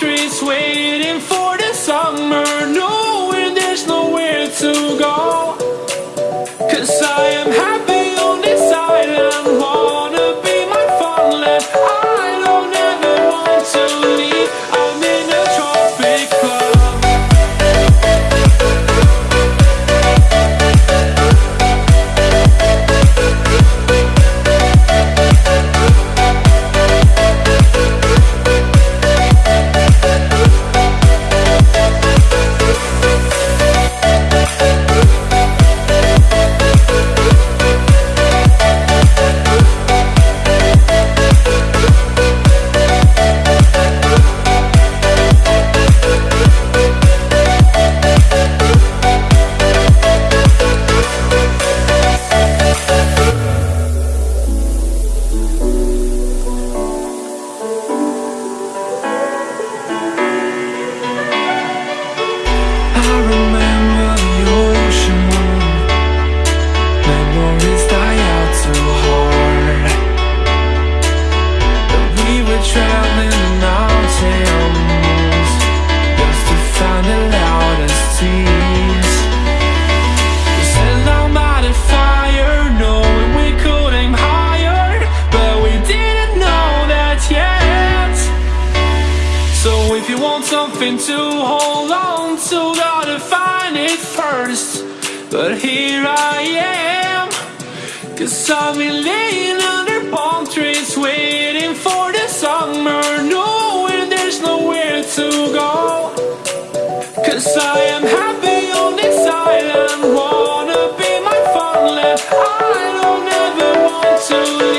trees waiting for the summer. are you want something to hold on to, gotta find it first. But here I am, cause I've been laying under palm trees, waiting for the summer, knowing there's nowhere to go. Cause I am happy on this island, wanna be my fun land. I don't ever want to